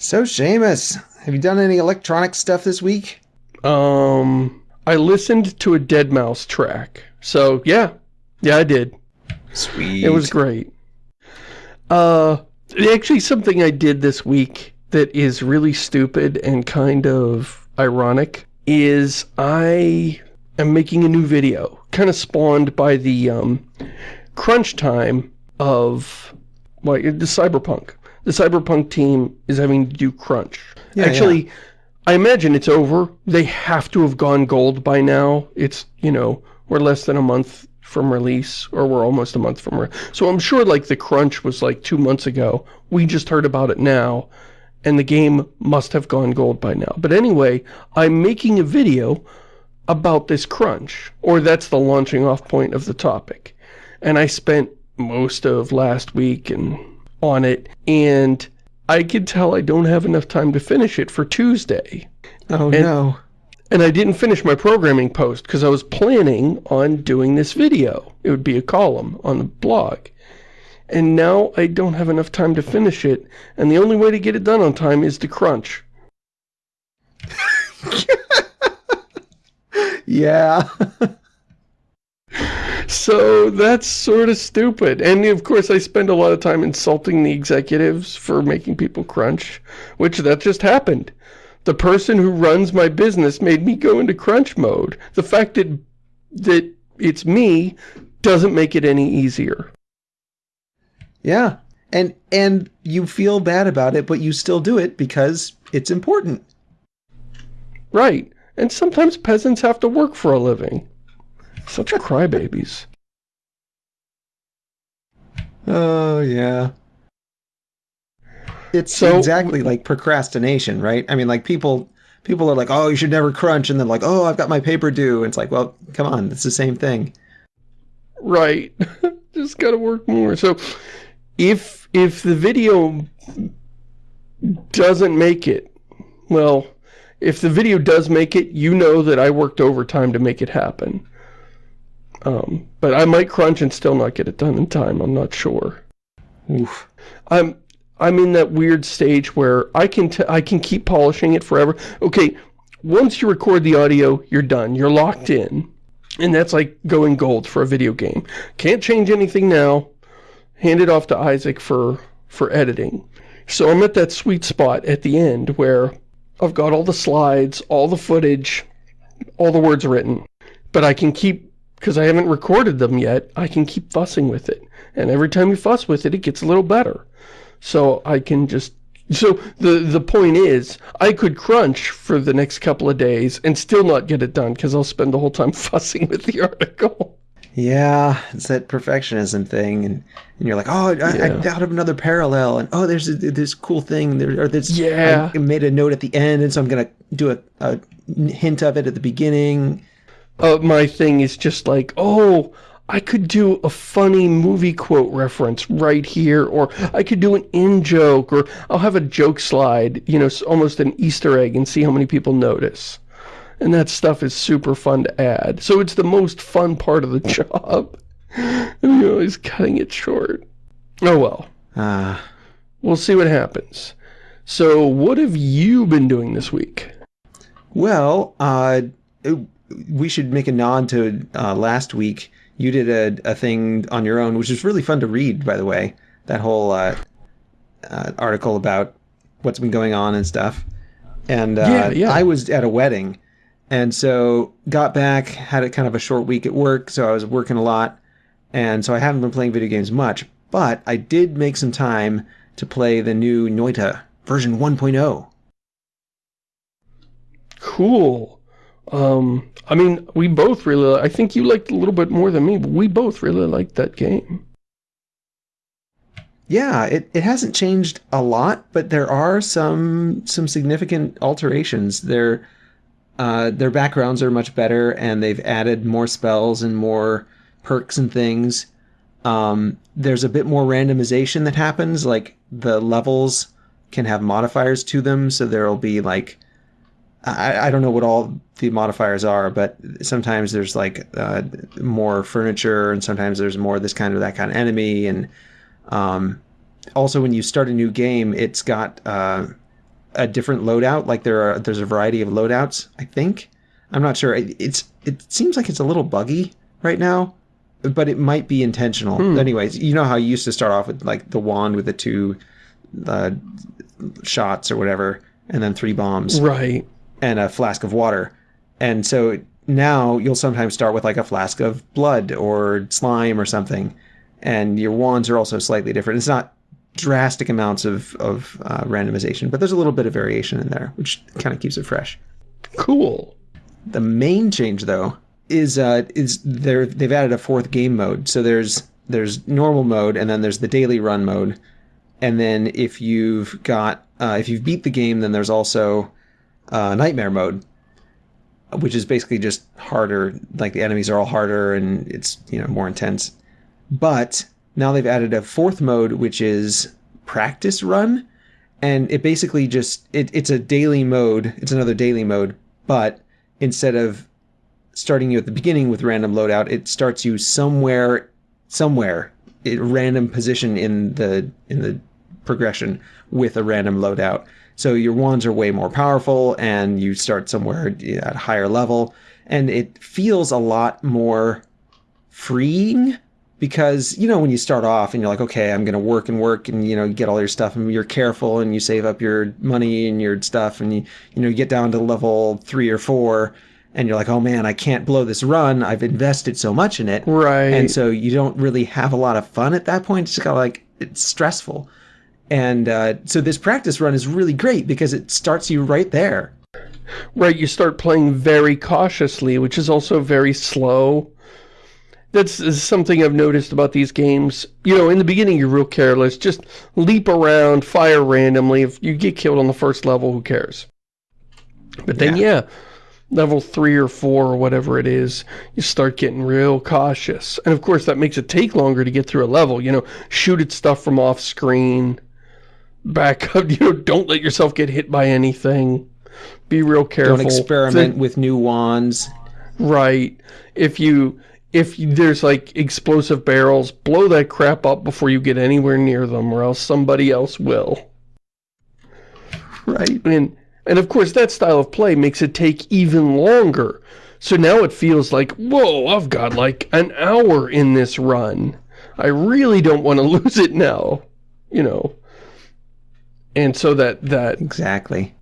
So, Shamus, have you done any electronic stuff this week? Um, I listened to a Deadmau5 track. So, yeah. Yeah, I did. Sweet. It was great. Uh, actually something I did this week that is really stupid and kind of ironic is I am making a new video, kind of spawned by the um, crunch time of like the Cyberpunk. The Cyberpunk team is having to do crunch. Yeah, Actually, yeah. I imagine it's over. They have to have gone gold by now. It's, you know, we're less than a month from release, or we're almost a month from So I'm sure, like, the crunch was, like, two months ago. We just heard about it now, and the game must have gone gold by now. But anyway, I'm making a video about this crunch, or that's the launching off point of the topic. And I spent most of last week and on it, and I could tell I don't have enough time to finish it for Tuesday. Oh, and, no. And I didn't finish my programming post because I was planning on doing this video. It would be a column on the blog. And now I don't have enough time to finish it, and the only way to get it done on time is to crunch. yeah. so that's sort of stupid. And of course I spend a lot of time insulting the executives for making people crunch, which that just happened. The person who runs my business made me go into crunch mode. The fact that, that it's me doesn't make it any easier. Yeah. And and you feel bad about it, but you still do it because it's important. Right. And sometimes peasants have to work for a living. Such crybabies. Oh, yeah. It's so, exactly like procrastination, right? I mean, like people people are like, oh, you should never crunch. And then like, oh, I've got my paper due. And it's like, well, come on, it's the same thing. Right. Just got to work more. So if, if the video doesn't make it, well, if the video does make it, you know that I worked overtime to make it happen. Um, but I might crunch and still not get it done in time. I'm not sure. Oof. I'm I'm in that weird stage where I can I can keep polishing it forever. Okay, once you record the audio, you're done. You're locked in. And that's like going gold for a video game. Can't change anything now. Hand it off to Isaac for for editing. So I'm at that sweet spot at the end where I've got all the slides, all the footage, all the words written. But I can keep, because I haven't recorded them yet, I can keep fussing with it. And every time you fuss with it, it gets a little better so I can just so the the point is I could crunch for the next couple of days and still not get it done because I'll spend the whole time fussing with the article. Yeah, it's that perfectionism thing, and, and you're like, oh, I, yeah. I thought of another parallel, and oh, there's a, this cool thing, there, or this, yeah. I made a note at the end, and so I'm gonna do a, a hint of it at the beginning. Uh, my thing is just like, oh, I could do a funny movie quote reference right here, or I could do an in-joke, or I'll have a joke slide, you know, almost an Easter egg and see how many people notice. And that stuff is super fun to add. So it's the most fun part of the job. and you're always cutting it short. Oh well. Uh. We'll see what happens. So what have you been doing this week? Well, uh, we should make a nod to uh, last week you did a, a thing on your own, which is really fun to read, by the way. That whole uh, uh, article about what's been going on and stuff. And uh, yeah, yeah. I was at a wedding, and so got back, had a kind of a short week at work, so I was working a lot, and so I haven't been playing video games much. But I did make some time to play the new Noita version 1.0. Cool. Um, I mean, we both really, I think you liked a little bit more than me, but we both really liked that game. Yeah, it, it hasn't changed a lot, but there are some some significant alterations. Their uh, their backgrounds are much better, and they've added more spells and more perks and things. Um, there's a bit more randomization that happens, like the levels can have modifiers to them, so there'll be like I, I don't know what all the modifiers are, but sometimes there's like uh, more furniture, and sometimes there's more this kind of that kind of enemy, and um, also when you start a new game, it's got uh, a different loadout. Like there are there's a variety of loadouts. I think I'm not sure. It, it's it seems like it's a little buggy right now, but it might be intentional. Hmm. Anyways, you know how you used to start off with like the wand with the two uh, shots or whatever, and then three bombs Right. And a flask of water. And so now you'll sometimes start with like a flask of blood or slime or something. And your wands are also slightly different. It's not drastic amounts of, of uh, randomization, but there's a little bit of variation in there, which kind of keeps it fresh. Cool. The main change, though, is uh, is there they've added a fourth game mode. So there's there's normal mode, and then there's the daily run mode, and then if you've got uh, if you've beat the game, then there's also uh, nightmare mode, which is basically just harder. Like the enemies are all harder, and it's you know more intense. But now they've added a fourth mode, which is practice run, and it basically just it, it's a daily mode. It's another daily mode, but instead of starting you at the beginning with random loadout, it starts you somewhere, somewhere, a random position in the in the progression with a random loadout. So your wands are way more powerful, and you start somewhere at a higher level, and it feels a lot more freeing because you know when you start off and you're like okay i'm going to work and work and you know get all your stuff and you're careful and you save up your money and your stuff and you you know you get down to level 3 or 4 and you're like oh man i can't blow this run. I've invested so much in it. Right. and so you don't really have a lot of fun at that point. It's just kind of like it's stressful and uh, so this practice run is really great because it starts you right there Right, you start playing very cautiously, which is also very slow. That's is something I've noticed about these games. You know, in the beginning you're real careless, just leap around, fire randomly. If you get killed on the first level, who cares? But then, yeah, level 3 or 4 or whatever it is, you start getting real cautious. And of course that makes it take longer to get through a level, you know, shoot at stuff from off screen, back up, you know, don't let yourself get hit by anything. Be real careful. don't experiment with new wands Right. If you if there's like explosive barrels, blow that crap up before you get anywhere near them or else somebody else will. right And and of course that style of play makes it take even longer. So now it feels like, whoa, I've got like an hour in this run. I really don't want to lose it now. You know. And so that that exactly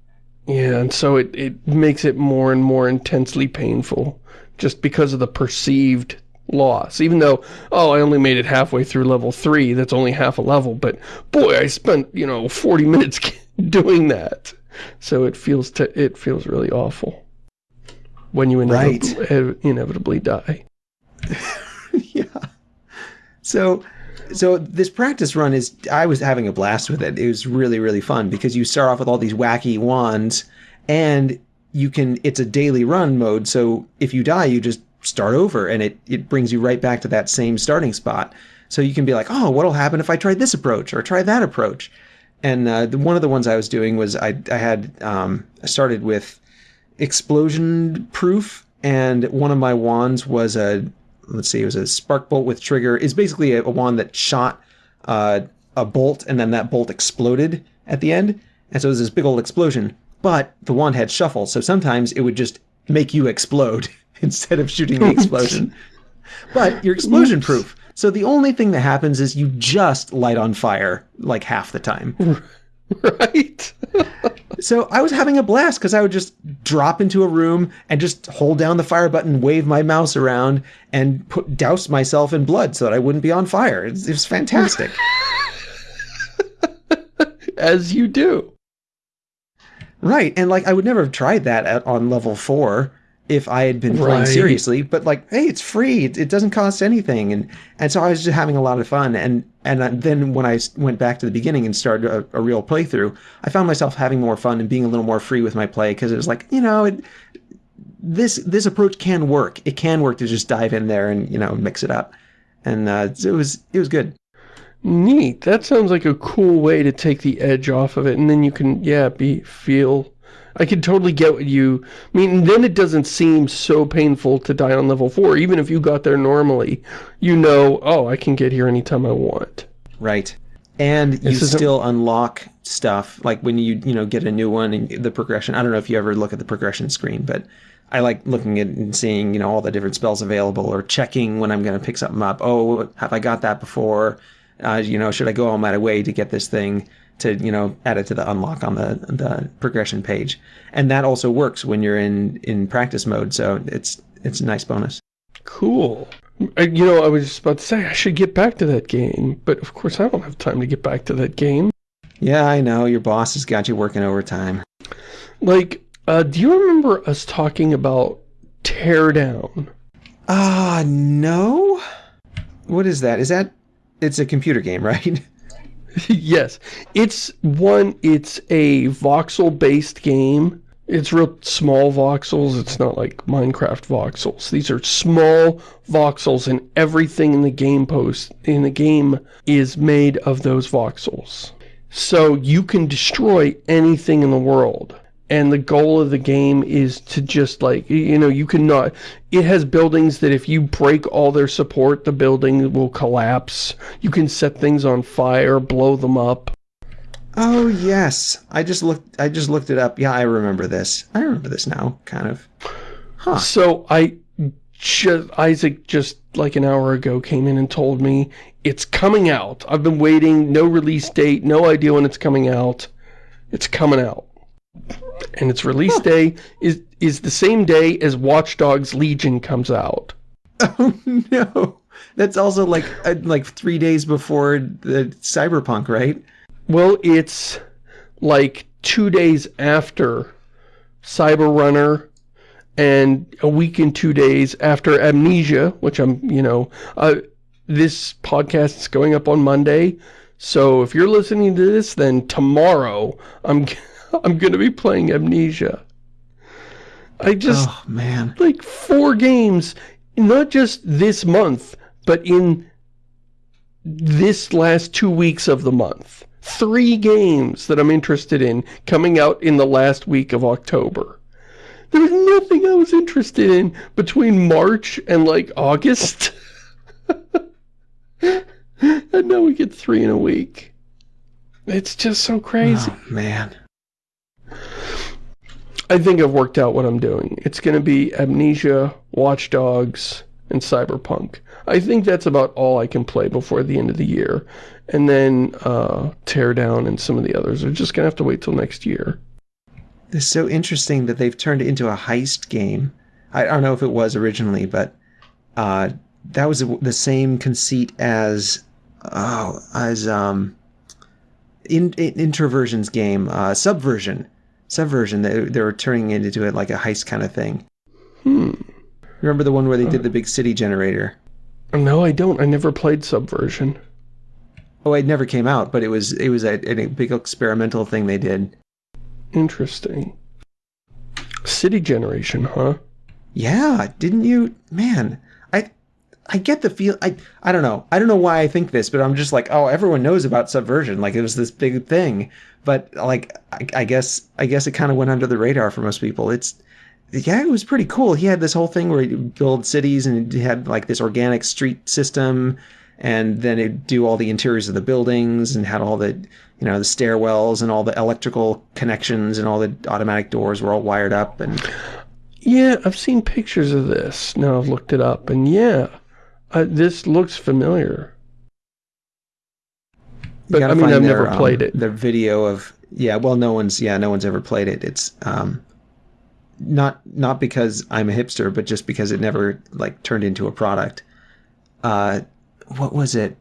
yeah, and so it, it makes it more and more intensely painful just because of the perceived loss. Even though, oh, I only made it halfway through level 3, that's only half a level, but boy, I spent, you know, 40 minutes doing that. So it feels to it feels really awful when you inevitably, Right. Eh, inevitably die. yeah. So so this practice run is I was having a blast with it. It was really really fun because you start off with all these wacky wands and you can it's a daily run mode so if you die you just start over and it it brings you right back to that same starting spot. So you can be like, "Oh, what'll happen if I try this approach or try that approach?" And uh, the, one of the ones I was doing was I I had um, I started with explosion proof and one of my wands was a let's see, it was a spark bolt with trigger. Is basically a, a wand that shot uh, a bolt, and then that bolt exploded at the end, and so it was this big old explosion. But the wand had shuffle, so sometimes it would just make you explode instead of shooting the explosion. but you're explosion proof. So the only thing that happens is you just light on fire like half the time. Right? So I was having a blast because I would just drop into a room and just hold down the fire button, wave my mouse around, and put douse myself in blood so that I wouldn't be on fire. It was, it was fantastic. As you do. right, and like I would never have tried that at, on level four if I had been playing Right. seriously. But like, hey, it's free. It, it doesn't cost anything, and and so I was just having a lot of fun. And and then when I went back to the beginning and started a, a real playthrough, I found myself having more fun and being a little more free with my play because it was like, you know, it, this this approach can work. It can work to just dive in there and you know mix it up, and uh, it was it was good. Neat. That sounds like a cool way to take the edge off of it, and then you can, yeah, be feel. I could totally get what you I mean. Then it doesn't seem so painful to die on level four, even if you got there normally. You know, oh, I can get here anytime I want. Right. and you This still unlock stuff like when you you know get a new one and the progression. I don't know if you ever look at the progression screen, but I like looking at and seeing you know all the different spells available or checking when I'm going to pick something up. Oh, have I got that before? Uh, you know, should I go all my way to get this thing to you know add it to the unlock on the the progression page? And that also works when you're in in practice mode. So it's it's a nice bonus. Cool. Uh, You know, I was just about to say I should get back to that game, but of course I don't have time to get back to that game. Yeah, I know your boss has got you working overtime. Like, uh, do you remember us talking about Teardown? Ah, no. What is that? Is that? It's a computer game, right? yes. It's one, it's a voxel-based game. It's real small voxels. It's not like Minecraft voxels. These are small voxels and everything in the game post, in the game is made of those voxels. So you can destroy anything in the world. And the goal of the game is to just like, you know, you cannot, it has buildings that if you break all their support, the building will collapse. You can set things on fire, blow them up. Oh yes, I just looked. I just looked it up. Yeah, I remember this. I remember this now, kind of. Huh. So I just, Isaac just like an hour ago came in and told me it's coming out. I've been waiting, no release date, no idea when it's coming out. It's coming out. And its release day is is the same day as Watch Dogs Legion comes out. Oh no, that's also like uh, like three days before the Cyberpunk, right? Well, it's like two days after Cyber Runner and a week and two days after Amnesia, which I'm, you know, uh, this podcast is going up on Monday. So if you're listening to this, then tomorrow I'm, I'm going to be playing Amnesia. I just, Oh man. like four games, not just this month, but in this last two weeks of the month. Three games that I'm interested in coming out in the last week of October. There was nothing I was interested in between March and like August. and now we get three in a week. It's just so crazy. Oh man. I think I've worked out what I'm doing. It's going to be Amnesia, Watch Dogs, and Cyberpunk. I think that's about all I can play before the end of the year. And then uh, Teardown and some of the others are just going to have to wait till next year. It's so interesting that they've turned it into a heist game. I don't know if it was originally, but uh, that was the same conceit as oh as um in, in Introversion's game, uh, Subversion. Subversion. They, they were turning it into it like a heist kind of thing. Hmm. Remember the one where they did the big city generator? No, I don't. I never played Subversion. Oh, it never came out, but it was it was a, a big experimental thing they did. Interesting. City Generation, huh? Yeah, didn't you? Man, I get the feel. I I don't know. I don't know why I think this, but I'm just like, oh, everyone knows about Subversion. Like it was this big thing, but like I, I guess I guess it kind of went under the radar for most people. It's yeah, it was pretty cool. He had this whole thing where he'd build cities and he had like this organic street system, and then it'd do all the interiors of the buildings and had all the you know the stairwells and all the electrical connections and all the automatic doors were all wired up and Yeah, I've seen pictures of this. Now I've looked it up, and yeah, uh, this looks familiar. But I mean, I've their, never um, played it. Their video of yeah, well, no one's yeah, no one's ever played it. It's um, not not because I'm a hipster, but just because it never like turned into a product. Uh, what was it?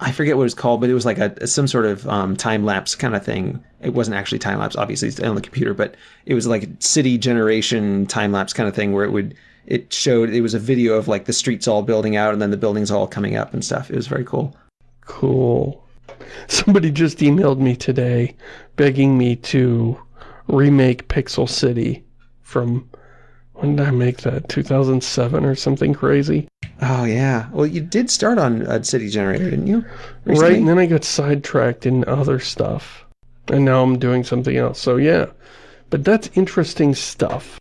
I forget what it was called, but it was like a some sort of um, time lapse kind of thing. It wasn't actually time lapse, obviously, it's on the computer, but it was like city generation time lapse kind of thing where it would it showed it was a video of like the streets all building out and then the buildings all coming up and stuff. It was very cool. Cool. Somebody just emailed me today begging me to remake Pixel City from, when did I make that? 2007 or something crazy? Oh yeah. Well, you did start on a city generator, didn't you? Right, and then I got sidetracked in other stuff. And now I'm doing something else. So yeah, but that's interesting stuff.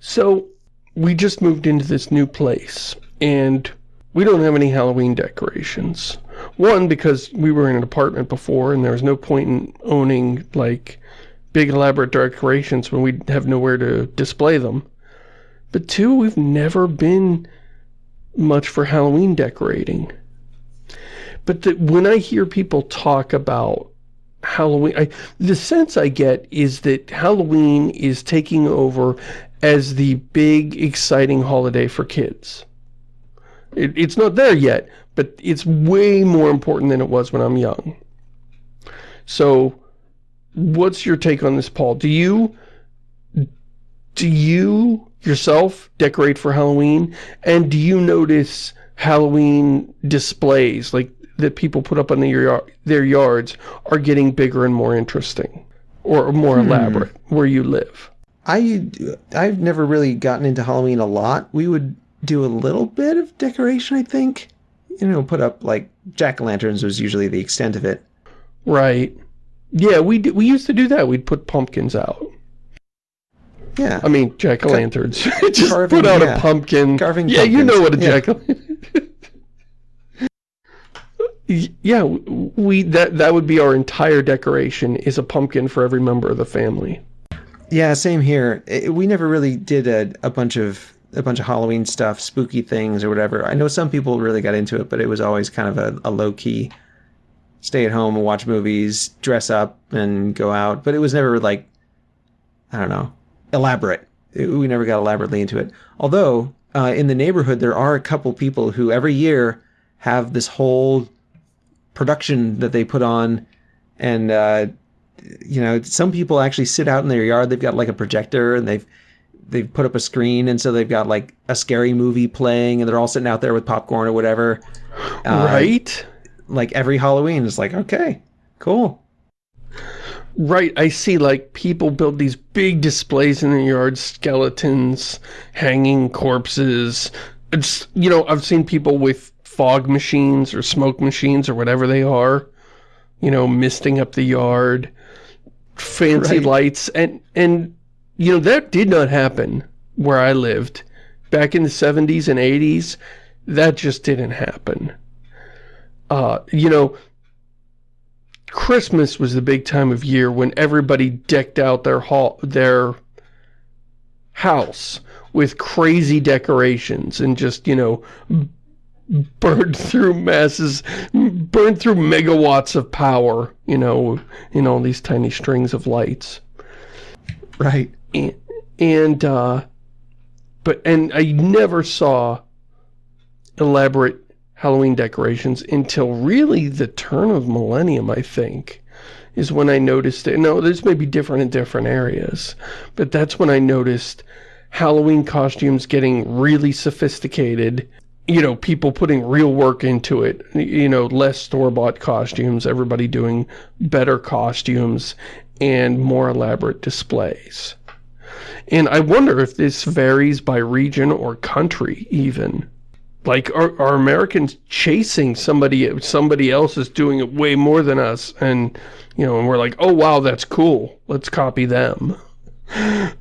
So we just moved into this new place and we don't have any Halloween decorations. One, because we were in an apartment before and there was no point in owning, like, big elaborate decorations when we have nowhere to display them. But two, we've never been much for Halloween decorating. But the, when I hear people talk about Halloween, I, the sense I get is that Halloween is taking over as the big, exciting holiday for kids. It, it's not there yet, but it's way more important than it was when I'm young. So, what's your take on this, Paul? Do you, do you yourself decorate for Halloween? And do you notice Halloween displays, like that people put up on their, their yards, are getting bigger and more interesting? Or more hmm. elaborate, where you live? I, I've never really gotten into Halloween a lot. We would do a little bit of decoration, I think. You know, put up, like, jack-o'-lanterns was usually the extent of it. Right. Yeah, we, we used to do that. We'd put pumpkins out. Yeah. I mean, jack-o'-lanterns. Just carving, put out yeah. a pumpkin. Carving Yeah, pumpkins. you know what a yeah. jack-o'-lantern Yeah, we that that would be our entire decoration is a pumpkin for every member of the family. Yeah, same here. It, we never really did a, a bunch of a bunch of Halloween stuff, spooky things or whatever. I know some people really got into it, but it was always kind of a, a low key stay at home and watch movies, dress up and go out. But it was never like I don't know, elaborate. It, we never got elaborately into it. Although uh, in the neighborhood there are a couple people who every year have this whole production that they put on, and uh, you know some people actually sit out in their yard. They've got like a projector and they've they've put up a screen, and so they've got like a scary movie playing, and they're all sitting out there with popcorn or whatever. Uh, right. Like every Halloween, it's like okay, cool. Right, I see like people build these big displays in the yard, skeletons, hanging corpses. It's, you know, I've seen people with fog machines or smoke machines or whatever they are, you know, misting up the yard, fancy right. lights. And, and, you know, that did not happen where I lived. Back in the 70s and 80s, that just didn't happen. Uh, you know, Christmas was the big time of year when everybody decked out their hall, their house with crazy decorations and just, you know, burned through masses, burned through megawatts of power, you know, in all these tiny strings of lights. Right. And, and uh, but, and I never saw elaborate Halloween decorations until really the turn of millennium, I think, is when I noticed it. No, this may be different in different areas, but that's when I noticed Halloween costumes getting really sophisticated. You know, people putting real work into it. You know, less store-bought costumes, everybody doing better costumes and more elaborate displays. And I wonder if this varies by region or country, even. Like are, are Americans chasing somebody somebody else is doing it way more than us? And you know and we're like oh wow that's cool. Let's copy them.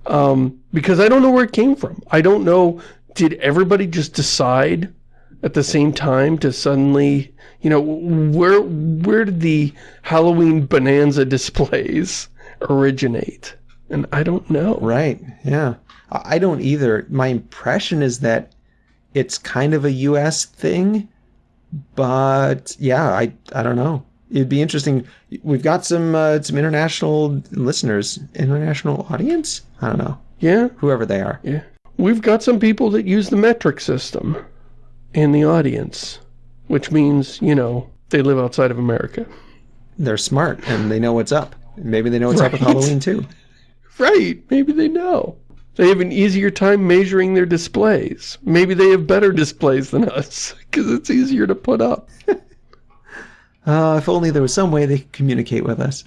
Um, because I don't know where it came from. I don't know did everybody just decide at the same time to suddenly you know where where did the Halloween bonanza displays originate and I don't know right yeah I don't either my impression is that it's kind of a U.S. thing, but yeah, I I don't know. It'd be interesting. We've got some uh, some international listeners, international audience. I don't know. Yeah, whoever they are. Yeah, we've got some people that use the metric system in the audience, which means you know they live outside of America. They're smart and they know what's up. Maybe they know what's right. up with Halloween too. Right. Maybe they know. They have an easier time measuring their displays. Maybe they have better displays than us, because it's easier to put up. uh, if only there was some way they could communicate with us.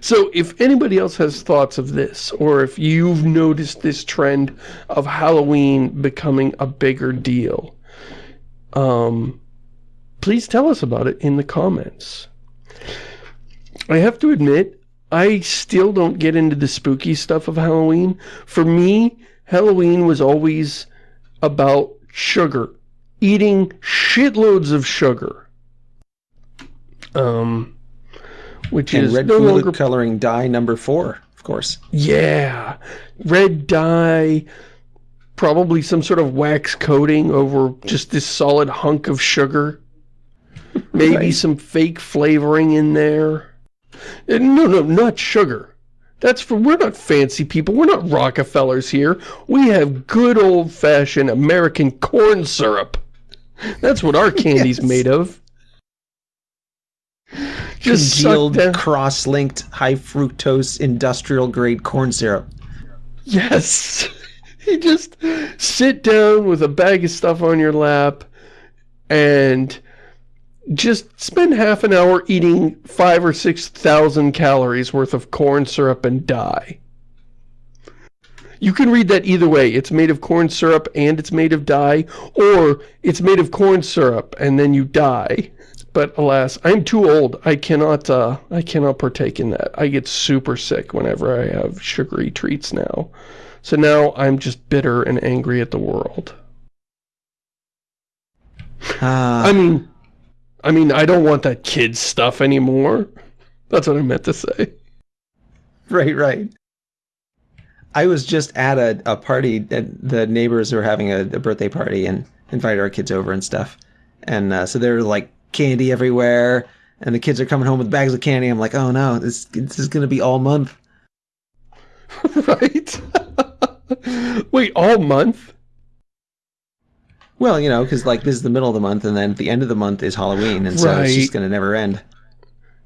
So if anybody else has thoughts of this, or if you've noticed this trend of Halloween becoming a bigger deal, um, please tell us about it in the comments. I have to admit, I still don't get into the spooky stuff of Halloween. For me, Halloween was always about sugar eating shitloads of sugar. Um, which And is red no food longer coloring dye number four, of course. Yeah, red dye, probably some sort of wax coating over just this solid hunk of sugar. Maybe Right. some fake flavoring in there. Uh, No, no, not sugar. That's for, we're not fancy people. We're not Rockefellers here. We have good old-fashioned American corn syrup. That's what our candy's Yes. made of. Just Congealed, cross-linked, high fructose, industrial grade corn syrup. Yes. you just sit down with a bag of stuff on your lap and just spend half an hour eating five or six thousand calories worth of corn syrup and die. You can read that either way. It's made of corn syrup and it's made of dye, or it's made of corn syrup and then you die. But alas, I'm too old. I cannot uh I cannot partake in that. I get super sick whenever I have sugary treats now. So now I'm just bitter and angry at the world. Ah, I mean I mean I don't want that kid stuff anymore. That's what I meant to say. right, right. I was just at a, a party that the neighbors were having a, a birthday party and invited our kids over and stuff. And uh, so there was like candy everywhere, and the kids are coming home with bags of candy. I'm like, oh no, this this is gonna be all month. right? Wait, all month? Well, you know, because like this is the middle of the month, and then at the end of the month is Halloween, and so it's just gonna never end.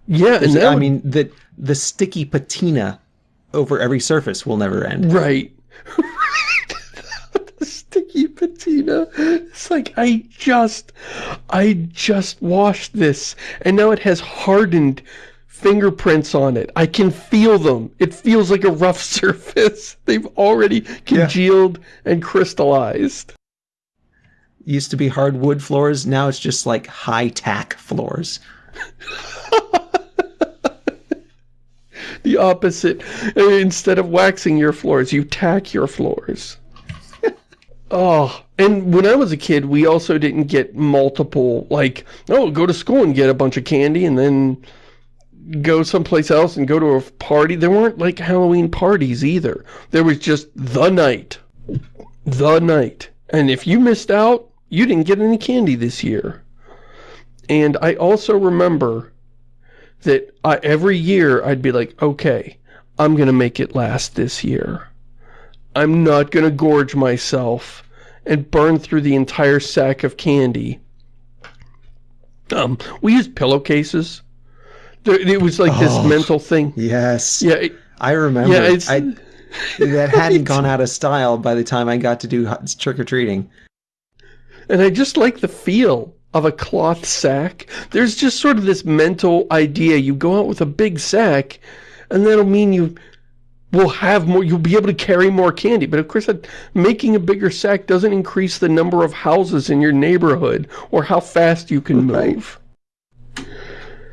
Yeah, and I would- mean, the the sticky patina over every surface will never end. Right. the sticky patina. It's like, I just, I just washed this, and now it has hardened fingerprints on it. I can feel them. It feels like a rough surface. They've already congealed and crystallized. Used to be hardwood floors, now it's just like high tack floors. The opposite. Instead of waxing your floors, you tack your floors. Oh, and when I was a kid, we also didn't get multiple, like, oh, go to school and get a bunch of candy and then go someplace else and go to a party. There weren't, like, Halloween parties either. There was just the night. The night. And if you missed out, you didn't get any candy this year. And I also remember that I, every year I'd be like, okay, I'm going to make it last this year. I'm not going to gorge myself and burn through the entire sack of candy. Um, we used pillowcases. There, it was like this Oh. mental thing. Yes, Yeah, it- I remember. yeah, it's... I, that hadn't gone out of style by the time I got to do trick or treating. And I just like the feel of a cloth sack. There's just sort of this mental idea. You go out with a big sack, and that'll mean you will have more, you'll be able to carry more candy. But of course, that, making a bigger sack doesn't increase the number of houses in your neighborhood, or how fast you can move,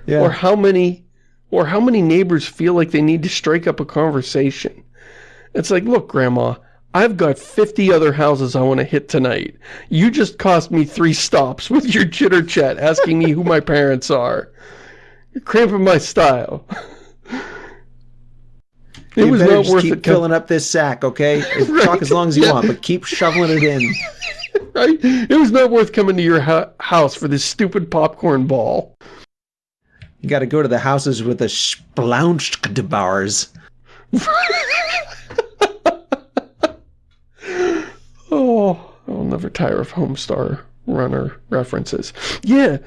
Yeah, or how many, or how many neighbors feel like they need to strike up a conversation. It's like, look, Grandma, I've got 50 other houses I want to hit tonight. You just cost me three stops with your chitter chat asking me who my parents are. You're cramping my style. It you was just worth keep it, filling up this sack, okay? Right, Talk as long as you yeah. want, but keep shoveling it in. right? It was not worth coming to your house for this stupid popcorn ball. You got to go to the houses with the splaunched bars. Oh, I'll never tire of Homestar Runner references. Yeah,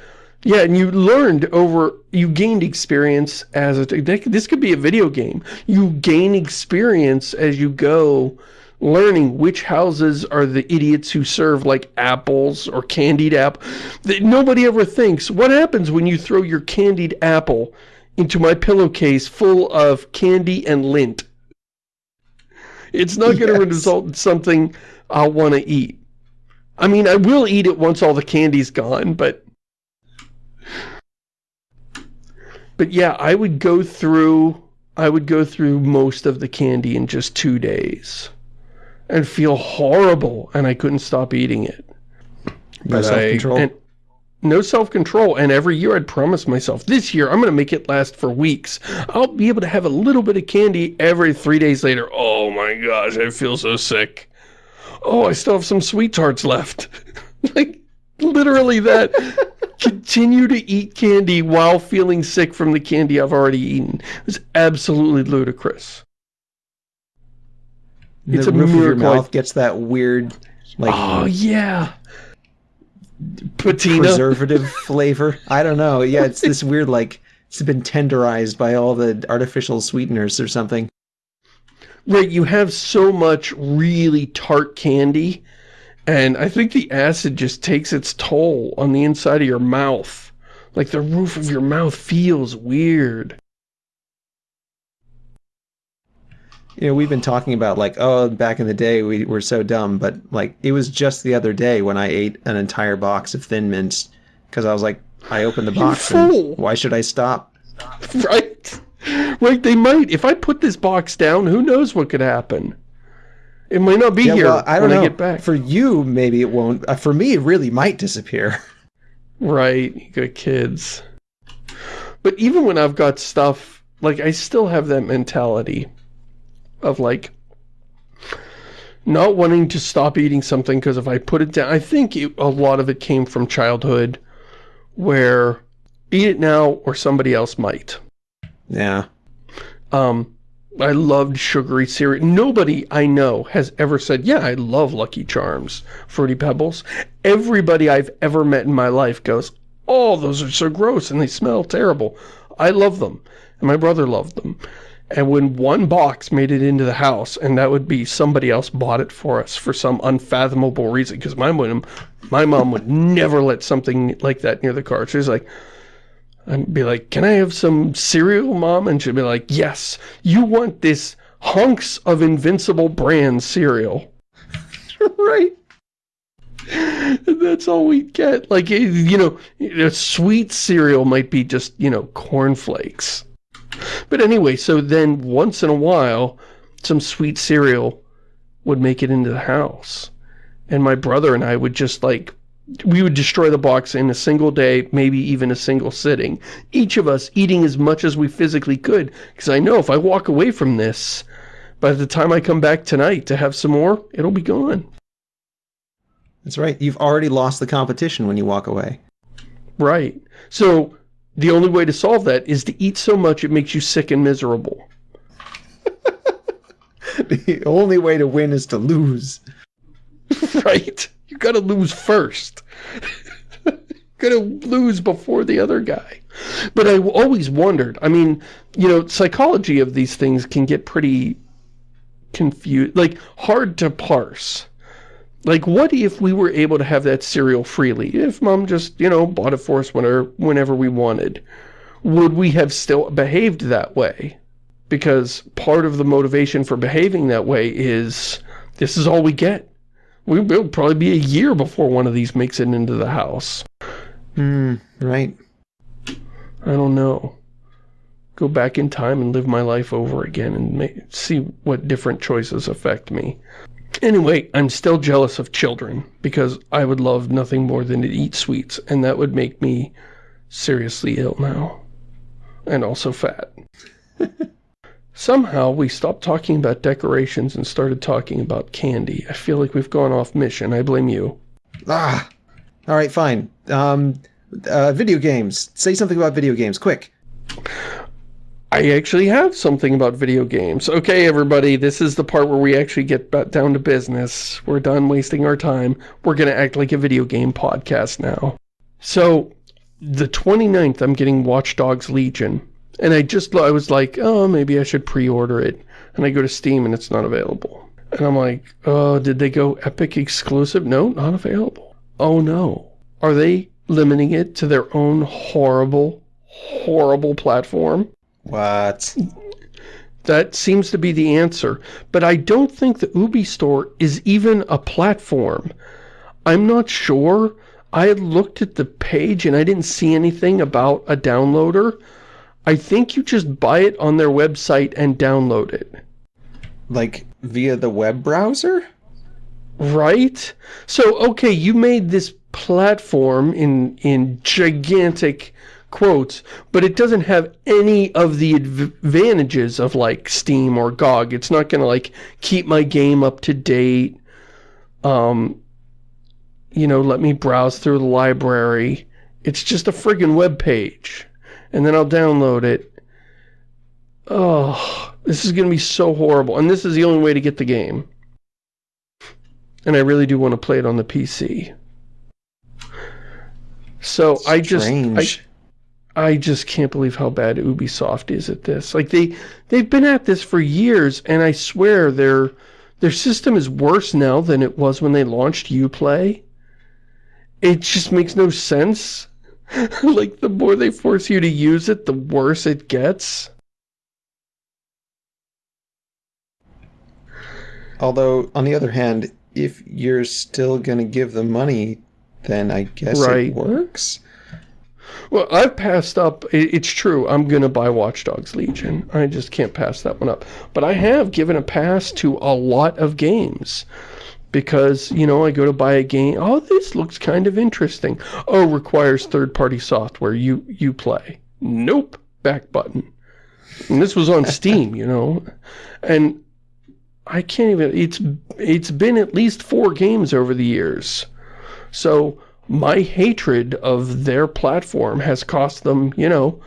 yeah, and you learned over, you gained experience as a, this could be a video game. You gain experience as you go, learning which houses are the idiots who serve like apples or candied apple. That Nobody ever thinks, what happens when you throw your candied apple into my pillowcase full of candy and lint? It's not going to Yes. result in something I'll want to eat. I mean, I will eat it once all the candy's gone, but... But yeah, I would go through... I would go through most of the candy in just two days. And feel horrible, and I couldn't stop eating it. No self-control? no self-control, and every year I'd promise myself, this year I'm going to make it last for weeks. I'll be able to have a little bit of candy every three days later. Oh my gosh, I feel so sick. Oh, I still have some SweeTarts left. like, literally that. Continue to eat candy while feeling sick from the candy I've already eaten. It was absolutely ludicrous. It's the a roof of your mouth gets that weird, like Oh, yeah. Patina. preservative flavor. I don't know. Yeah, it's this weird, like it's been tenderized by all the artificial sweeteners or something. Right, you have so much really tart candy, and I think the acid just takes its toll on the inside of your mouth. Like the roof of your mouth feels weird. You know, we've been talking about like, oh, back in the day we were so dumb, but like it was just the other day when I ate an entire box of Thin Mints because I was like, I opened the box. and why should I stop? Right? Right, they might. If I put this box down, who knows what could happen? It might not be Yeah, here well, I don't when know. I get back. For you, maybe it won't. Uh, for me, it really might disappear. Right, you got kids. But even when I've got stuff, like, I still have that mentality of, like, not wanting to stop eating something because if I put it down, I think it, a lot of it came from childhood where eat it now or somebody else might. Yeah. Um, I loved sugary cereal. Nobody I know has ever said, yeah, I love Lucky Charms, Fruity Pebbles. Everybody I've ever met in my life goes, oh, those are so gross and they smell terrible. I love them. And my brother loved them. And when one box made it into the house, and that would be somebody else bought it for us for some unfathomable reason, because my mom, my mom would never let something like that near the car. She was like, I'd be like, can I have some cereal, Mom? And she'd be like, yes, you want this hunks of Invincible brand cereal. right. And that's all we get. Like, eh, you know, a sweet cereal might be just, you know, cornflakes. But anyway, so then once in a while, some sweet cereal would make it into the house. And my brother and I would just like, we would destroy the box in a single day, maybe even a single sitting. Each of us eating as much as we physically could. Because I know if I walk away from this, by the time I come back tonight to have some more, it'll be gone. That's right. You've already lost the competition when you walk away. Right. So the only way to solve that is to eat so much it makes you sick and miserable. the only way to win is to lose. right? You gotta lose first. gotta lose before the other guy. But I always wondered, I mean, you know, psychology of these things can get pretty confused, like hard to parse. Like, what if we were able to have that cereal freely? If mom just, you know, bought it for us whenever, whenever we wanted. Would we have still behaved that way? Because part of the motivation for behaving that way is, this is all we get. We will probably be a year before one of these makes it into the house. Hmm. Right. I don't know. Go back in time and live my life over again and ma see what different choices affect me. Anyway, I'm still jealous of children because I would love nothing more than to eat sweets and that would make me seriously ill now. And also fat. Somehow we stopped talking about decorations and started talking about candy. I feel like we've gone off mission. I blame you. Ah. All right. Fine. Um. Uh, video games. Say something about video games, quick. I actually have something about video games. Okay, everybody, this is the part where we actually get down to business. We're done wasting our time. We're going to act like a video game podcast now. So, the 29th, I'm getting Watch Dogs Legion. And I just, I was like, oh, maybe I should pre-order it. And I go to Steam and it's not available. And I'm like, oh, did they go Epic exclusive? No, not available. Oh no. Are they limiting it to their own horrible, horrible platform? What? That seems to be the answer. But I don't think the Ubi store is even a platform. I'm not sure. I looked at the page and I didn't see anything about a downloader. I think you just buy it on their website and download it. Like via the web browser? Right? So, okay, you made this platform in, in gigantic quotes, but it doesn't have any of the advantages of like Steam or GOG. It's not going to like keep my game up to date. Um, you know, let me browse through the library. It's just a friggin' web page. And then I'll download it. Oh, this is going to be so horrible. And this is the only way to get the game. And I really do want to play it on the PC. So I just I, I just can't believe how bad Ubisoft is at this. Like they they've been at this for years and I swear their their system is worse now than it was when they launched Uplay. It just makes no sense. like the more they force you to use it, the worse it gets. Although, on the other hand, if you're still going to give them money, then I guess right. it works. Well, I've passed up, it's true, I'm going to buy Watch Dogs Legion. I just can't pass that one up. But I have given a pass to a lot of games. Because, you know, I go to buy a game, oh, this looks kind of interesting. Oh, requires third-party software, you, you play. Nope, back button. And this was on Steam, you know. And I can't even, it's, it's been at least four games over the years. So my hatred of their platform has cost them, you know,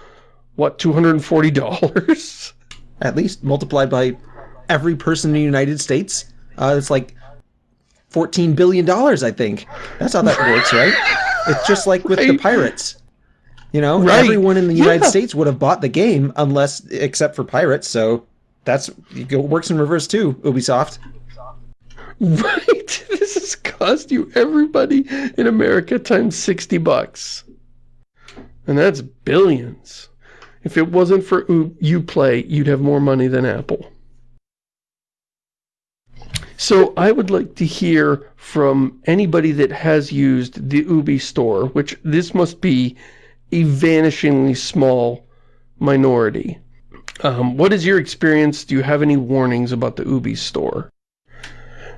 what, $240? At least multiplied by every person in the United States. Uh, it's like $14 billion, I think. That's how that works, right? It's just like with right. the pirates. You know, right. everyone in the United yeah. States would have bought the game unless, except for pirates, so that's it works in reverse too, Ubisoft. Right. This has cost you everybody in America times 60 bucks. And that's billions. If it wasn't for Uplay, you'd have more money than Apple. So I would like to hear from anybody that has used the Ubi store, which this must be a vanishingly small minority. Um, what is your experience? Do you have any warnings about the Ubi store?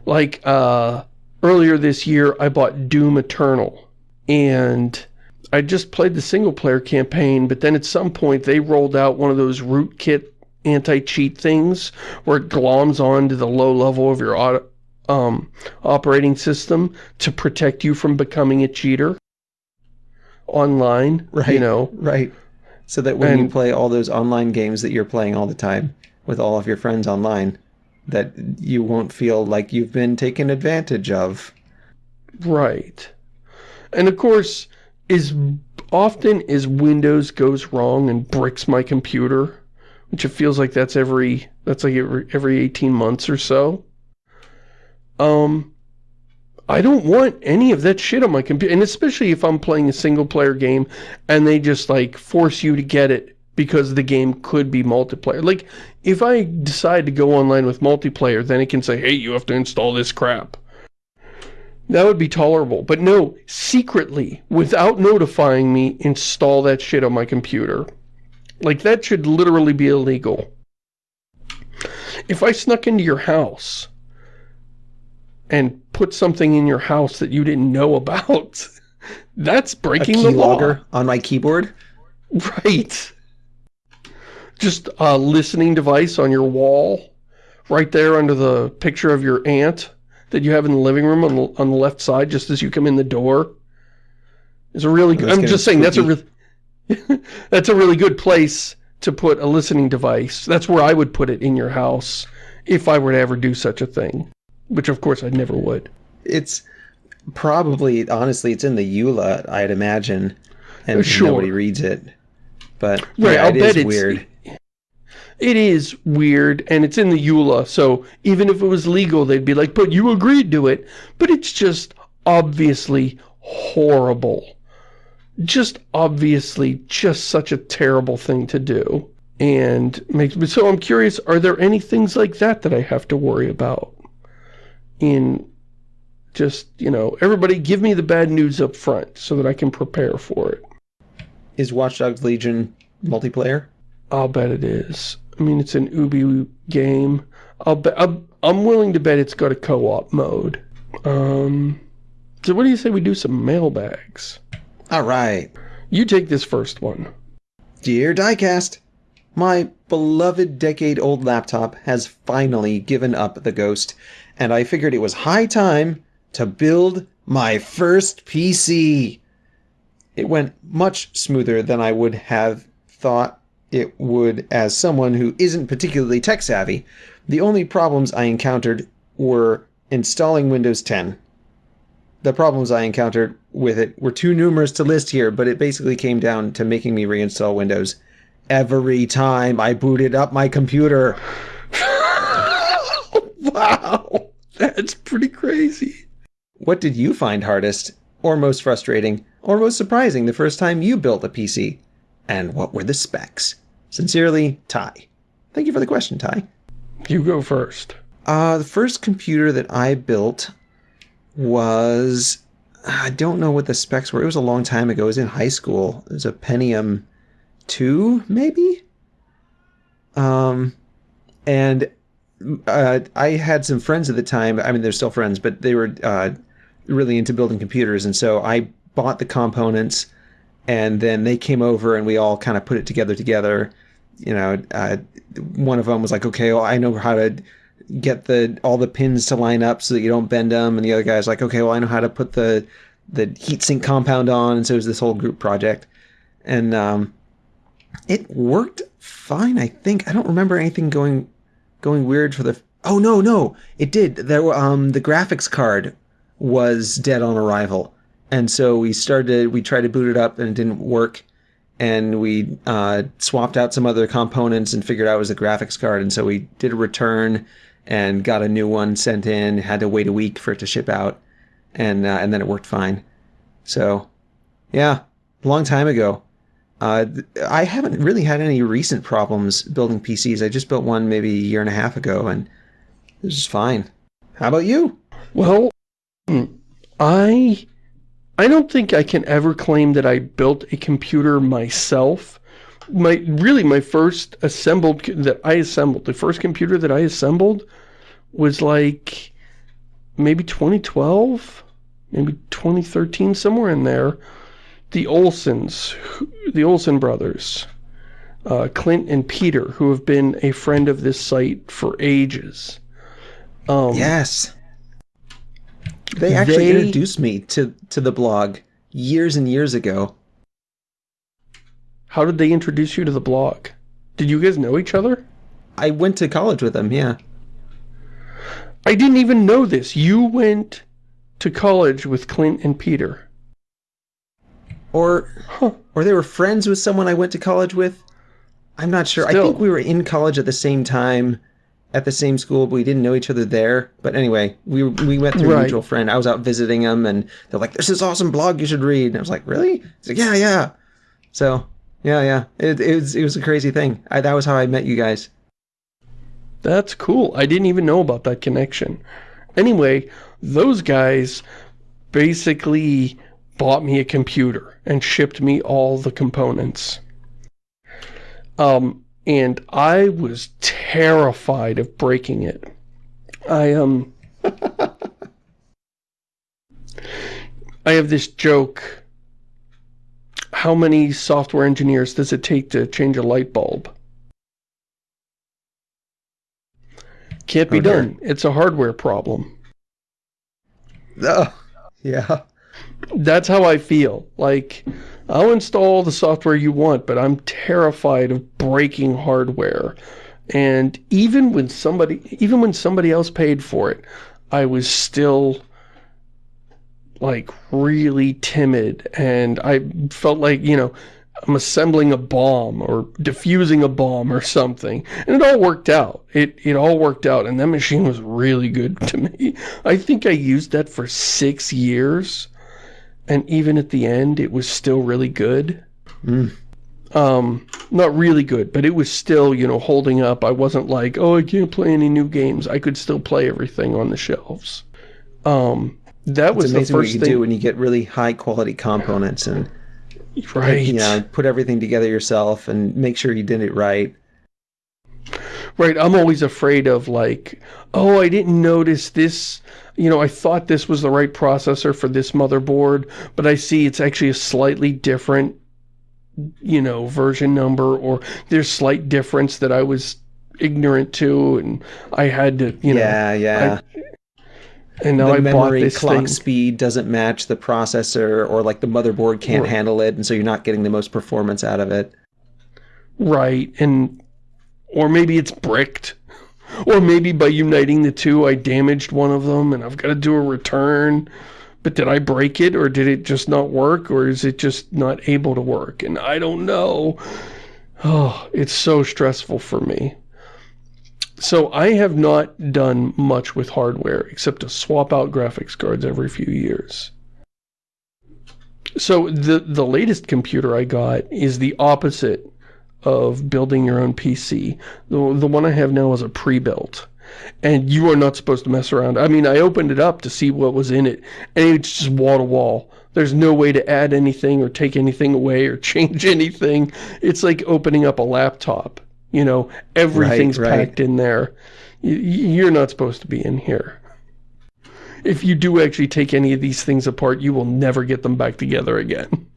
Like, uh, earlier this year, I bought Doom Eternal. And I just played the single-player campaign, but then at some point they rolled out one of those rootkit anti-cheat things where it gloms on to the low level of your auto, um, operating system to protect you from becoming a cheater online, right, you know. Right so that when and, you play all those online games that you're playing all the time with all of your friends online, that you won't feel like you've been taken advantage of. Right. And of course, as often as Windows goes wrong and bricks my computer, which it feels like that's every, that's like every, every 18 months or so, um, I don't want any of that shit on my computer. And especially if I'm playing a single player game and they just like force you to get it because the game could be multiplayer. Like, if I decide to go online with multiplayer, then it can say, hey, you have to install this crap. That would be tolerable. But no, secretly, without notifying me, install that shit on my computer. Like, that should literally be illegal. If I snuck into your house and put something in your house that you didn't know about. That's breaking the law. on my keyboard? Right. Just a listening device on your wall, right there under the picture of your aunt that you have in the living room on the, on the left side just as you come in the door. Is a really good, I'm just saying that's a really, that's a really good place to put a listening device. That's where I would put it in your house if I were to ever do such a thing. Which, of course, I never would. It's probably, honestly, it's in the EULA, I'd imagine. And uh, sure. nobody reads it. But right, yeah, I'll it bet it's, weird. It is weird, and it's in the EULA, so even if it was legal, they'd be like, but you agreed to it. But it's just obviously horrible. Just obviously just such a terrible thing to do. And makes me, so I'm curious, are there any things like that that I have to worry about? in just, you know, everybody give me the bad news up front so that I can prepare for it. Is Watch Dogs Legion multiplayer? I'll bet it is. I mean, it's an Ubi game. I'll bet, I'm, I'm willing to bet it's got a co-op mode. Um, so what do you say we do some mailbags? All right. You take this first one. Dear Diecast, my beloved decade-old laptop has finally given up the ghost, and I figured it was high time to build my first PC. It went much smoother than I would have thought it would as someone who isn't particularly tech savvy. The only problems I encountered were installing Windows 10. The problems I encountered with it were too numerous to list here, but it basically came down to making me reinstall Windows every time I booted up my computer. wow, that's pretty crazy. What did you find hardest, or most frustrating, or most surprising the first time you built a PC? And what were the specs? Sincerely, Ty. Thank you for the question, Ty. You go first. Uh, the first computer that I built was I don't know what the specs were. It was a long time ago. It was in high school. It was a Pentium 2, maybe? Um, and uh, I had some friends at the time. I mean, they're still friends, but they were uh, really into building computers. And so I bought the components and then they came over and we all kind of put it together together. You know, uh, one of them was like, okay, well, I know how to get the all the pins to line up so that you don't bend them, and the other guy's like, okay, well, I know how to put the the heatsink compound on, and so it was this whole group project, and um, it worked fine. I think I don't remember anything going going weird for the. Oh no, no, it did. There were um the graphics card was dead on arrival, and so we started. We tried to boot it up, and it didn't work and we uh, swapped out some other components and figured out it was the graphics card. And so we did a return and got a new one sent in. Had to wait a week for it to ship out, and uh, and then it worked fine. So, yeah, a long time ago. Uh, I haven't really had any recent problems building PCs. I just built one maybe a year and a half ago, and it was fine. How about you? Well, I I don't think I can ever claim that I built a computer myself. My really my first assembled that I assembled the first computer that I assembled was like maybe 2012, maybe 2013, somewhere in there. The Olsons, the Olsen brothers, uh, Clint and Peter, who have been a friend of this site for ages. Um, yes. They actually they, introduced me to, to the blog years and years ago. How did they introduce you to the blog? Did you guys know each other? I went to college with them, yeah. I didn't even know this. You went to college with Clint and Peter. Or, huh. or they were friends with someone I went to college with. I'm not sure. Still. I think we were in college at the same time, at the same school, but we didn't know each other there. But anyway, we we went through right. a mutual friend. I was out visiting them, and they're like, "There's "This is awesome blog. You should read." And I was like, "Really?" He's like, "Yeah, yeah." So, yeah, yeah. It, it was it was a crazy thing. I, that was how I met you guys. That's cool. I didn't even know about that connection. Anyway, those guys basically bought me a computer and shipped me all the components. Um, and I was terrified of breaking it. I, um... I have this joke. How many software engineers does it take to change a light bulb? Can't be okay. done. It's a hardware problem. Oh, yeah. That's how I feel. Like, I'll install the software you want, but I'm terrified of breaking hardware. And even when somebody, even when somebody else paid for it, I was still like really timid and I felt like, you know, I'm assembling a bomb or diffusing a bomb or something. And it all worked out. It, it all worked out. And that machine was really good to me. I think I used that for six years. And even at the end, it was still really good. Mm. Um, not really good, but it was still, you know, holding up. I wasn't like, oh, I can't play any new games. I could still play everything on the shelves. Um, that it's was the first what you thing. do when you get really high quality components and Right. You know, put everything together yourself and make sure you did it right. Right, I'm always afraid of like, oh, I didn't notice this, you know, I thought this was the right processor for this motherboard, but I see it's actually a slightly different, you know, version number, or there's slight difference that I was ignorant to, and I had to, you know. Yeah, yeah. And now the I memory clock thing. speed doesn't match the processor, or like the motherboard can't Right. handle it, and so you're not getting the most performance out of it. Right, and or maybe it's bricked. Or maybe by uniting the two, I damaged one of them and I've got to do a return. But did I break it or did it just not work or is it just not able to work? And I don't know. Oh, it's so stressful for me. So I have not done much with hardware except to swap out graphics cards every few years. So the the latest computer I got is the opposite of building your own PC. The, the one I have now is a pre-built. And you are not supposed to mess around. I mean, I opened it up to see what was in it, and it's just wall-to-wall. There's no way to add anything or take anything away or change anything. It's like opening up a laptop. You know, everything's Right, right. packed in there. You're not supposed to be in here. If you do actually take any of these things apart, you will never get them back together again.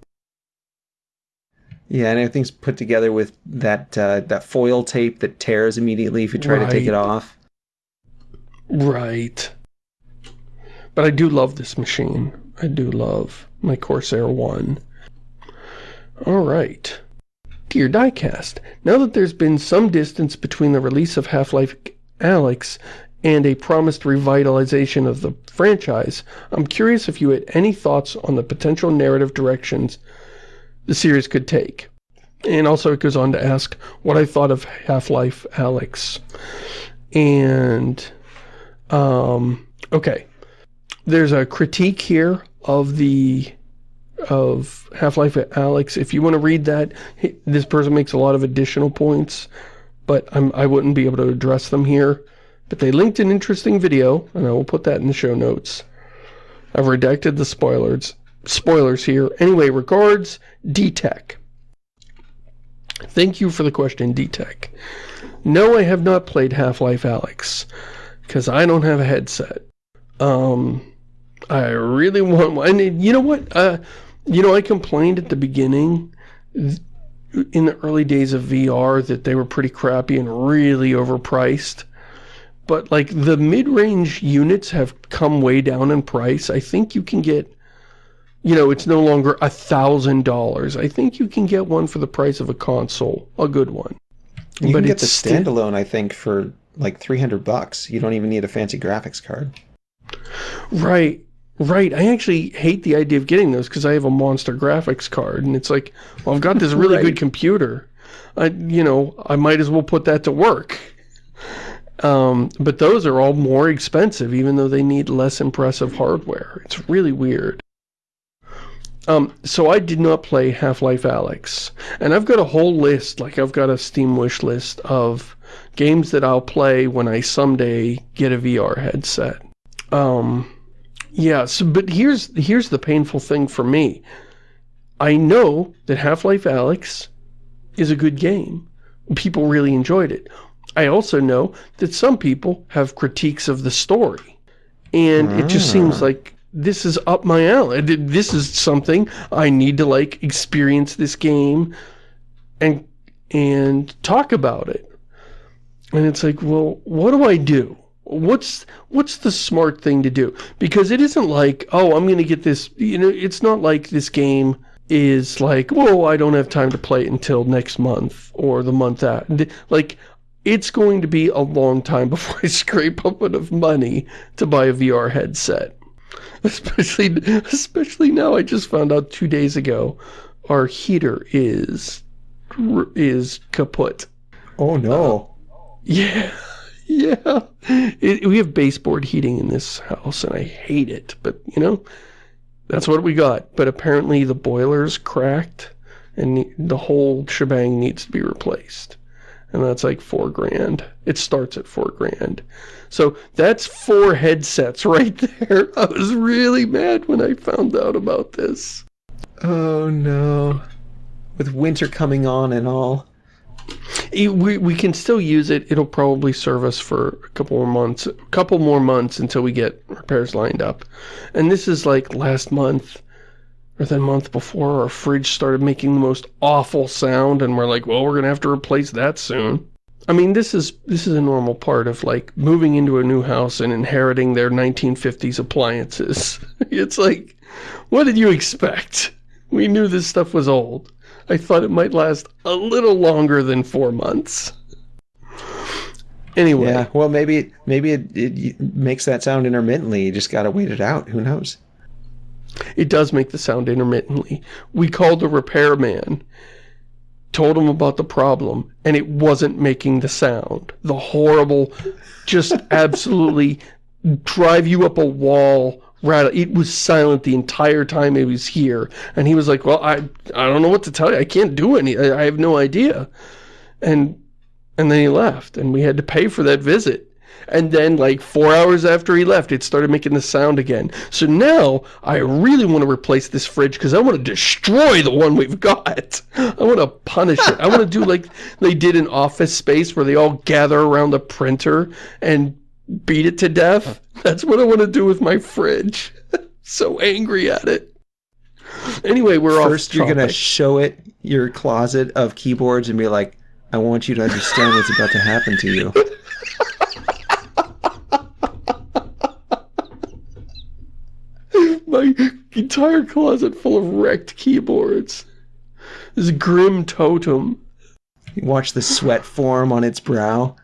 Yeah, and everything's put together with that uh, that foil tape that tears immediately if you try to take it off. Right. But I do love this machine. I do love my Corsair 1. Alright. Dear Diecast, now that there's been some distance between the release of Half-Life Alyx and a promised revitalization of the franchise, I'm curious if you had any thoughts on the potential narrative directions the series could take. And also it goes on to ask what I thought of Half-Life Alyx. And um, okay. There's a critique here of the of Half-Life Alyx. If you want to read that, this person makes a lot of additional points, but I'm, I wouldn't be able to address them here. But they linked an interesting video, and I will put that in the show notes. I've redacted the spoilers spoilers here. Anyway, regards, D-Tech. Thank you for the question, D-Tech. No, I have not played Half-Life Alyx because I don't have a headset. Um, I really want one. And you know what? Uh, you know, I complained at the beginning in the early days of VR that they were pretty crappy and really overpriced. But like the mid-range units have come way down in price. I think you can get, you know, it's no longer a thousand dollars. I think you can get one for the price of a console, a good one. You But can get the standalone, I think, for like 300 bucks. You don't even need a fancy graphics card. Right, right. I actually hate the idea of getting those because I have a monster graphics card, and it's like, well, I've got this really Right. good computer. I, you know, I might as well put that to work. Um, but those are all more expensive, even though they need less impressive hardware. It's really weird. Um, so I did not play Half-Life Alyx, and I've got a whole list, like I've got a Steam wish list of games that I'll play when I someday get a VR headset. Um, yeah, so, but here's, here's the painful thing for me. I know that Half-Life Alyx is a good game. People really enjoyed it. I also know that some people have critiques of the story. And it just seems ah. like this is up my alley. This is something I need to like experience this game and and talk about it. And it's like, well, what do I do? What's what's the smart thing to do? Because it isn't like, oh, I'm going to get this, you know, it's not like this game is like, whoa, I don't have time to play it until next month or the month after. Like, it's going to be a long time before I scrape up enough money to buy a VR headset. Especially, especially now, I just found out two days ago, our heater is, is kaput. Oh no. Yeah, yeah. It, we have baseboard heating in this house, and I hate it. But, you know, that's what we got. But apparently the boiler's cracked, and the- the whole shebang needs to be replaced. And that's like four grand. It starts at four grand. So that's four headsets right there. I was really mad when I found out about this. Oh no. With winter coming on and all. We, we can still use it. It'll probably serve us for a couple more months, a couple more months until we get repairs lined up. And this is like last month or the month before our fridge started making the most awful sound and we're like, well, we're going to have to replace that soon. I mean, this is this is a normal part of like moving into a new house and inheriting their 1950s appliances. it's like, what did you expect? We knew this stuff was old. I thought it might last a little longer than four months. Anyway. Yeah, well, maybe maybe it, it makes that sound intermittently. You just got to wait it out. Who knows? It does make the sound intermittently. We called the repairman, told him about the problem, and it wasn't making the sound. The horrible, just absolutely drive you up a wall rattle. It was silent the entire time he was here. And he was like, well, I, I don't know what to tell you. I can't do any. I, I have no idea. And, and then he left and we had to pay for that visit. And then like four hours after he left, it started making the sound again. So now I really want to replace this fridge because I want to destroy the one we've got. I want to punish it. I want to do like they did in Office Space where they all gather around the printer and beat it to death. That's what I want to do with my fridge. so angry at it. Anyway, we're First, you're going to show it your closet of keyboards and be like, I want you to understand what's about to happen to you. my entire closet full of wrecked keyboards. This grim totem. You watch the sweat form on its brow.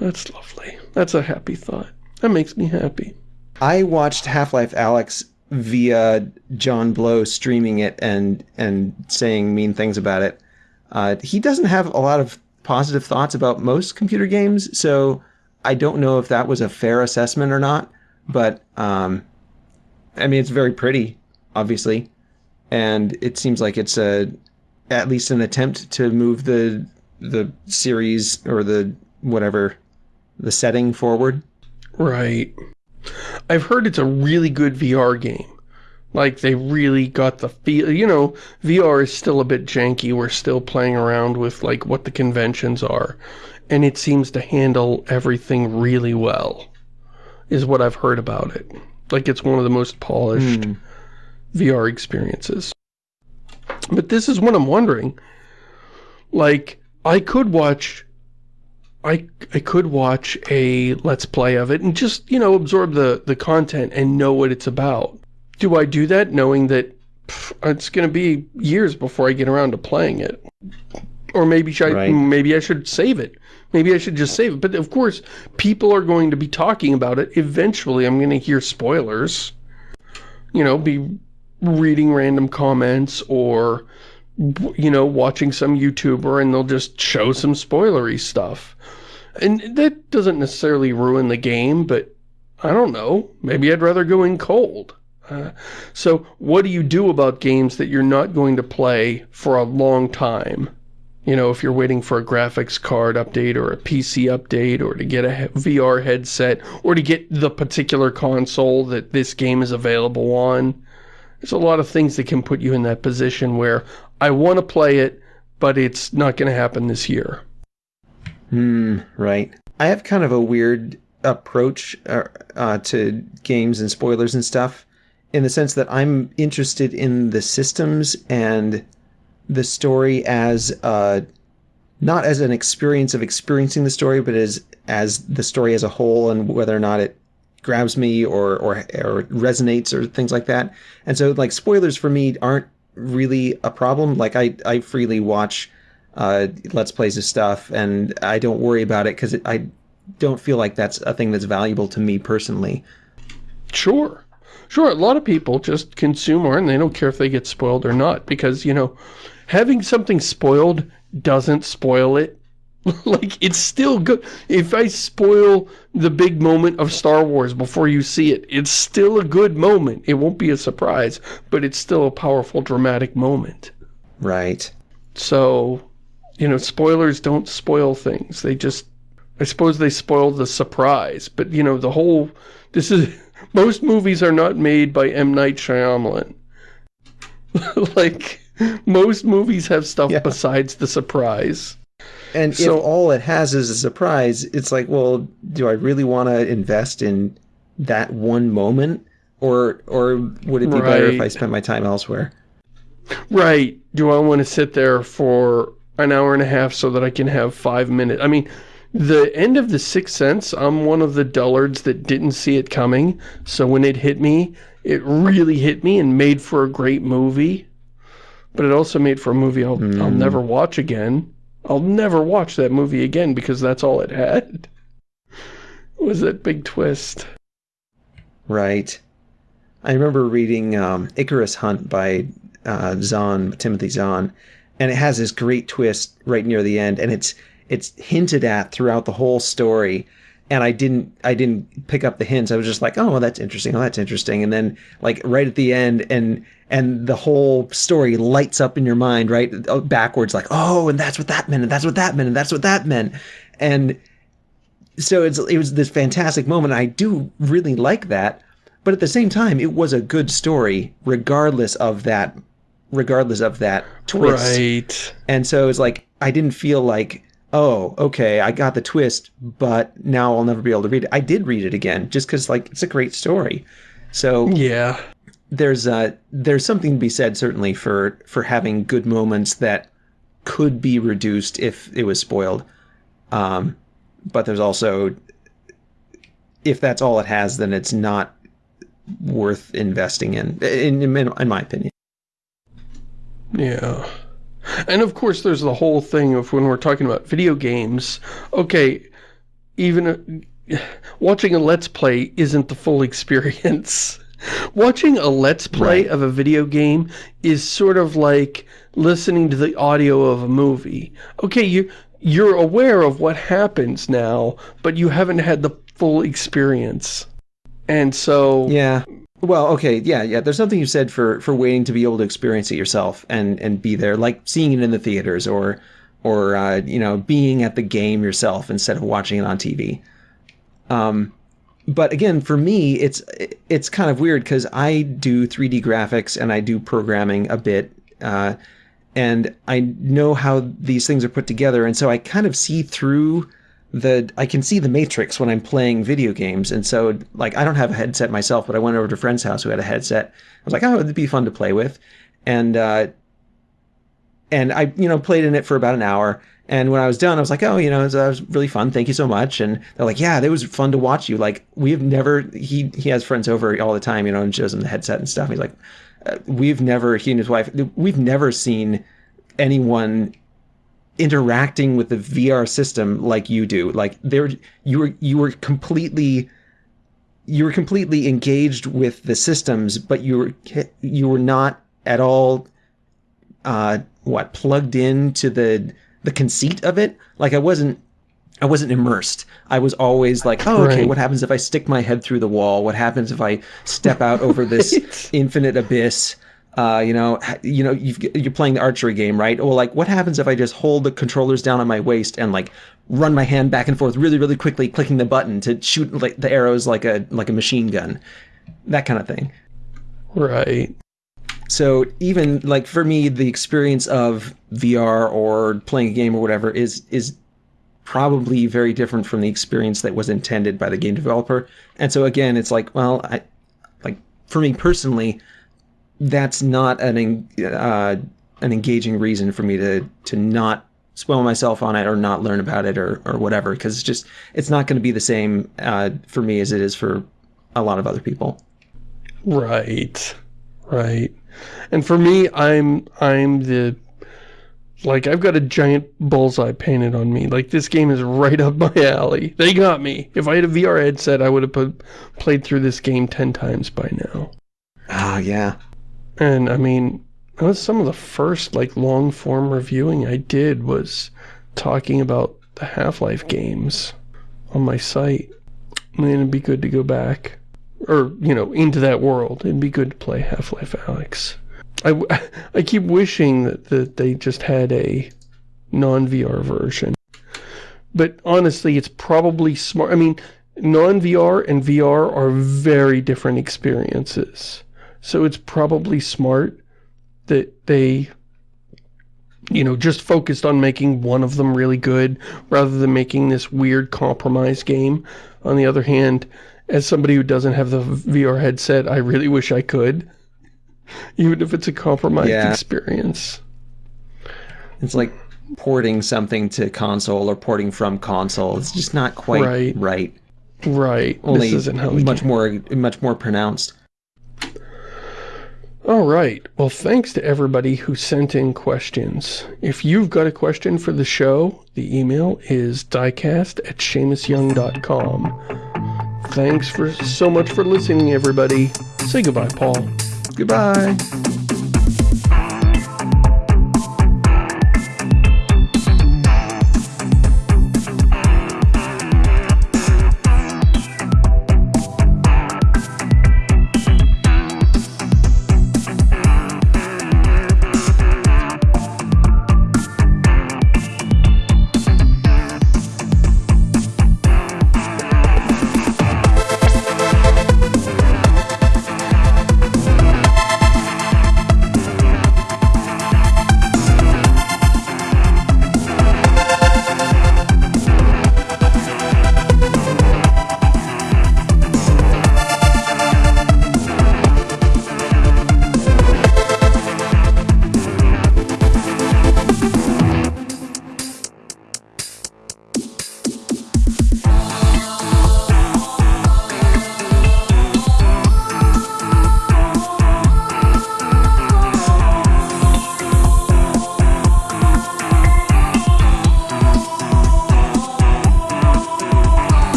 That's lovely. That's a happy thought. That makes me happy. I watched Half-Life Alyx via John Blow streaming it and and saying mean things about it. Uh, he doesn't have a lot of positive thoughts about most computer games, so I don't know if that was a fair assessment or not. But um, I mean, it's very pretty, obviously, and it seems like it's a at least an attempt to move the the series or the whatever the setting forward. Right. I've heard it's a really good VR game. Like, they really got the feel, you know, VR is still a bit janky. We're still playing around with, like, what the conventions are. And it seems to handle everything really well, is what I've heard about it. Like, it's one of the most polished mm. VR experiences. But this is what I'm wondering. Like, I could watch I, I could watch a Let's Play of it and just, you know, absorb the, the content and know what it's about. Do I do that knowing that pff, it's going to be years before I get around to playing it? Or maybe I, right. maybe I should save it. Maybe I should just save it. But of course, people are going to be talking about it. Eventually, I'm going to hear spoilers. You know, be reading random comments or, you know, watching some YouTuber and they'll just show some spoilery stuff. And that doesn't necessarily ruin the game, but I don't know. Maybe I'd rather go in cold. Uh, so what do you do about games that you're not going to play for a long time? You know, if you're waiting for a graphics card update or a PC update or to get a VR headset or to get the particular console that this game is available on. There's a lot of things that can put you in that position where I want to play it, but it's not going to happen this year. Hmm, right. I have kind of a weird approach uh, uh, to games and spoilers and stuff in the sense that I'm interested in the systems and the story as uh, not as an experience of experiencing the story, but as as the story as a whole and whether or not it grabs me or or or resonates or things like that. And so like spoilers for me aren't really a problem. Like I I freely watch uh, let's plays of stuff, and I don't worry about it because I don't feel like that's a thing that's valuable to me personally. Sure. Sure, a lot of people just consume art and they don't care if they get spoiled or not because, you know, having something spoiled doesn't spoil it. like, it's still good. If I spoil the big moment of Star Wars before you see it, it's still a good moment. It won't be a surprise, but it's still a powerful, dramatic moment. Right. So, you know, spoilers don't spoil things. They just, I suppose they spoil the surprise. But, you know, the whole, this is, most movies are not made by M. Night Shyamalan. like, most movies have stuff yeah. besides the surprise. And So- if all it has is a surprise, it's like, well, do I really want to invest in that one moment, or or would it be better if I Right. spent my time elsewhere? Right. Do I want to sit there for an hour and a half so that I can have five minutes? I mean, the end of The Sixth Sense, I'm one of the dullards that didn't see it coming. So when it hit me, it really hit me and made for a great movie. But it also made for a movie I'll, I'll hmm. never watch again. I'll never watch that movie again because that's all it had. Was that big twist. Right. I remember reading um, Icarus Hunt by uh, Zahn, Timothy Zahn, and it has this great twist right near the end, and it's it's hinted at throughout the whole story. And I didn't I didn't pick up the hints. I was just like, oh, well, that's interesting. Oh, that's interesting. And then like right at the end, and and the whole story lights up in your mind, right uh, backwards, like, oh, and that's what that meant, and that's what that meant, and that's what that meant, and so it's it was this fantastic moment. I do really like that, but at the same time, it was a good story, regardless of that, regardless of that twist. Right. And so it's like I didn't feel like, oh, okay, I got the twist, but now I'll never be able to read it. I did read it again, just because like it's a great story. So Yeah. there's uh there's something to be said certainly for for having good moments that could be reduced if it was spoiled. Um, but there's also if that's all it has, then it's not worth investing in, in, in, in my opinion. Yeah. And of course, there's the whole thing of when we're talking about video games, okay, even watching a Let's Play isn't the full experience. Watching a Let's Play Right. of a video game is sort of like listening to the audio of a movie. Okay, you, you're aware of what happens now, but you haven't had the full experience. And so, Yeah. Well, okay, yeah, yeah. There's something you said for for waiting to be able to experience it yourself and and be there, like seeing it in the theaters or or uh, you know being at the game yourself instead of watching it on TV. Um, but again, for me, it's it's kind of weird because I do 3D graphics and I do programming a bit, uh, and I know how these things are put together, and so I kind of see through the I can see the matrix when I'm playing video games, and so like I don't have a headset myself, but I went over to a friend's house who had a headset. I was like, oh, it'd be fun to play with, and uh, and I you know played in it for about an hour. And when I was done, I was like, oh, you know, that was really fun. Thank you so much. And they're like, yeah, it was fun to watch you. Like we've never he he has friends over all the time, you know, and shows them the headset and stuff. He's like, uh, we've never he and his wife we've never seen anyone interacting with the VR system like you do. Like there you were you were completely you were completely engaged with the systems, but you were you were not at all uh what plugged into the the conceit of it. Like I wasn't I wasn't immersed. I was always like, oh, okay, Right. what happens if I stick my head through the wall? What happens if I step out over this infinite abyss? Uh, you know, you know, you've, you're playing the archery game, right? Well, like, what happens if I just hold the controllers down on my waist and like run my hand back and forth really, really quickly, clicking the button to shoot like the arrows like a like a machine gun, that kind of thing. right. So even like for me, the experience of VR or playing a game or whatever is is probably very different from the experience that was intended by the game developer. And so again, it's like, well, I like for me personally, that's not an uh, an engaging reason for me to to not spoil myself on it or not learn about it or or whatever because it's just it's not going to be the same uh, for me as it is for a lot of other people. Right. Right. And for me, I'm I'm the like I've got a giant bullseye painted on me. Like this game is right up my alley. They got me. If I had a VR headset, I would have put, played through this game 10 times by now. Oh yeah. And I mean, that was some of the first like long form reviewing I did was talking about the Half-Life games on my site. I mean, it'd be good to go back or, you know, into that world. It'd be good to play Half-Life Alyx. I keep wishing that, that they just had a non-VR version. But honestly, it's probably smart. I mean, non-VR and VR are very different experiences. So it's probably smart that they you know, just focused on making one of them really good rather than making this weird compromise game. On the other hand, as somebody who doesn't have the VR headset, I really wish I could. Even if it's a compromised Yeah. experience. It's like porting something to console or porting from console. It's just not quite Right. right. Right. Only this isn't how the much more much more pronounced. All right. Well, thanks to everybody who sent in questions. If you've got a question for the show, the email is diecast at ShamusYoung.com. Thanks for so much for listening, everybody. Say goodbye, Paul. Goodbye.